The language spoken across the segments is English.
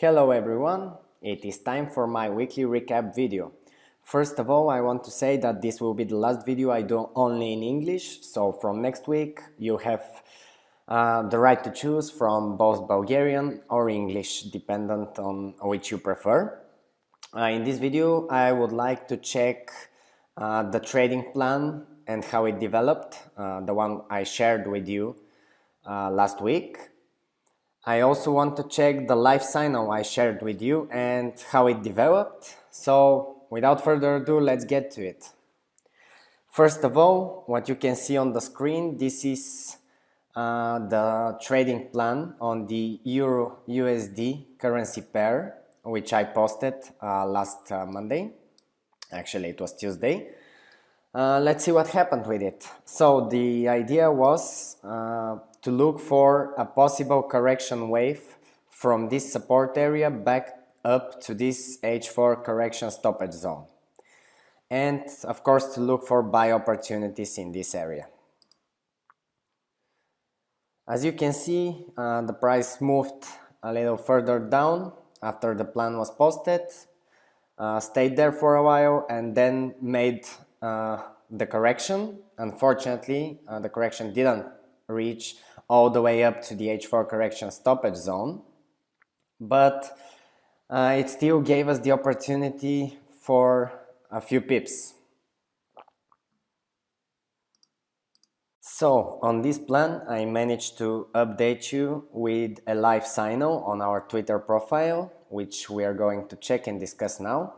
Hello everyone, it is time for my weekly recap video. First of all, I want to say that this will be the last video I do only in English, so from next week you have uh, the right to choose from both Bulgarian or English, dependent on which you prefer. Uh, in this video, I would like to check uh, the trading plan and how it developed, uh, the one I shared with you uh, last week. I also want to check the live signal I shared with you and how it developed. So without further ado, let's get to it. First of all, what you can see on the screen, this is uh, the trading plan on the Euro USD currency pair, which I posted uh, last uh, Monday. Actually, it was Tuesday. Uh, let's see what happened with it. So the idea was uh, to look for a possible correction wave from this support area back up to this H4 correction stoppage zone. And of course to look for buy opportunities in this area. As you can see, uh, the price moved a little further down after the plan was posted, uh, stayed there for a while and then made uh, the correction. Unfortunately, uh, the correction didn't reach all the way up to the H4 correction stoppage zone. But uh, it still gave us the opportunity for a few pips. So on this plan, I managed to update you with a live signal on our Twitter profile, which we are going to check and discuss now.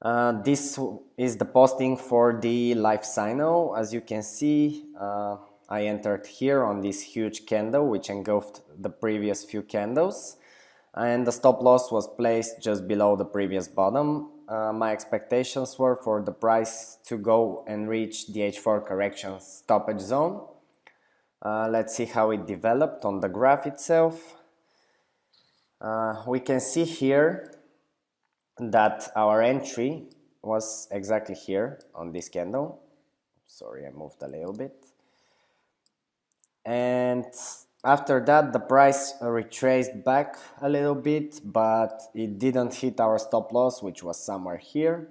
Uh, this is the posting for the live signal. As you can see, uh, I entered here on this huge candle which engulfed the previous few candles and the stop loss was placed just below the previous bottom. Uh, my expectations were for the price to go and reach the H4 correction stoppage zone. Uh, let's see how it developed on the graph itself. Uh, we can see here that our entry was exactly here on this candle. Sorry, I moved a little bit and after that the price retraced back a little bit but it didn't hit our stop loss which was somewhere here.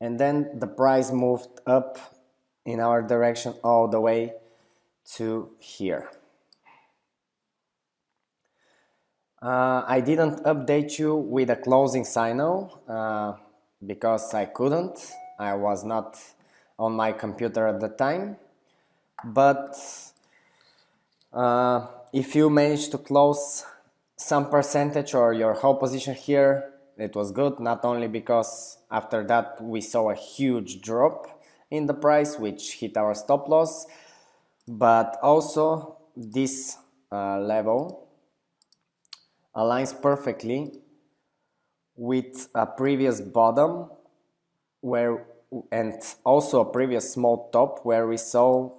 And then the price moved up in our direction all the way to here. Uh, I didn't update you with a closing signal uh, because I couldn't. I was not on my computer at the time but uh, if you manage to close some percentage or your whole position here it was good not only because after that we saw a huge drop in the price which hit our stop loss but also this uh, level aligns perfectly with a previous bottom where and also a previous small top where we saw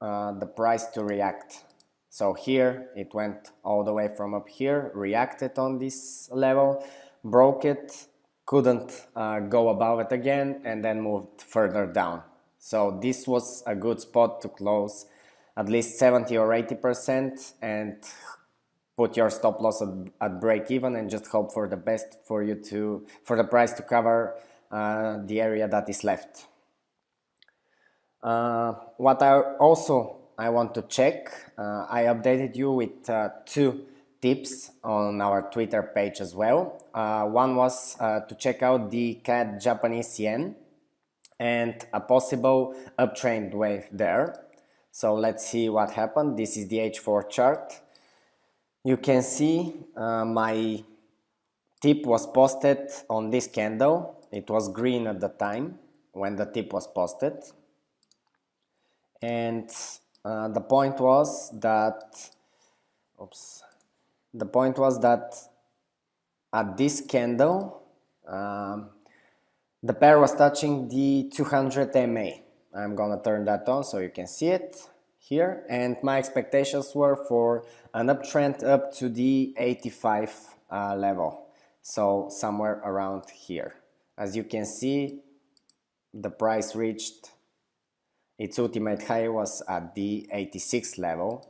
uh, the price to react. So here it went all the way from up here, reacted on this level, broke it, couldn't uh, go above it again and then moved further down. So this was a good spot to close at least 70 or 80% and put your stop loss at, at break even and just hope for the best for you to for the price to cover uh, the area that is left. Uh, what I also I want to check, uh, I updated you with uh, two tips on our Twitter page as well. One was to check out the CAD Japanese yen and a possible uptrend wave there. So let's see what happened. This is the H4 chart. You can see uh, my tip was posted on this candle. It was green at the time when the tip was posted and uh, the point was that oops the point was that at this candle um, the pair was touching the 200 MA I'm gonna turn that on so you can see it here. And my expectations were for an uptrend up to the 85 uh, level. So somewhere around here. As you can see the price reached its ultimate high was at the 86 level.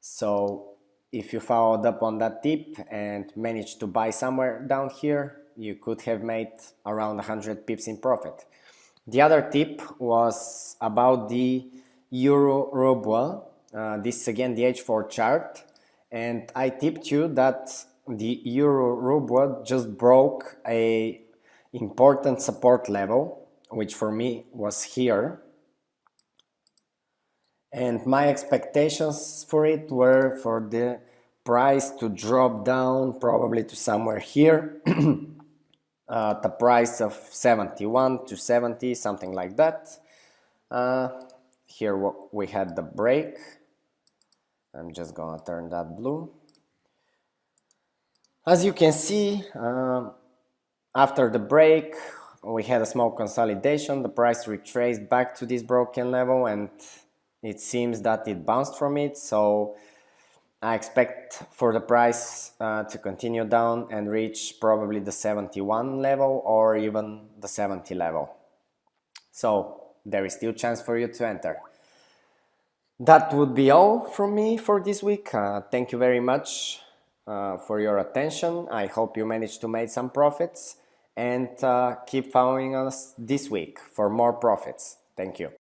So if you followed up on that tip and managed to buy somewhere down here you could have made around 100 pips in profit. The other tip was about the euro ruble. Uh, this is again the h4 chart. And i tipped you that the euro ruble just broke a important support level which for me was here and my expectations for it were for the price to drop down probably to somewhere here uh, the price of 71 to 70 something like that. Uh, here we had the break. I'm just gonna turn that blue. As you can see uh, after the break we had a small consolidation. The price retraced back to this broken level and it seems that it bounced from it so I expect for the price uh, to continue down and reach probably the 71 level or even the 70 level. So there is still chance for you to enter. That would be all from me for this week. Uh, thank you very much uh, for your attention. I hope you managed to make some profits and uh, keep following us this week for more profits. Thank you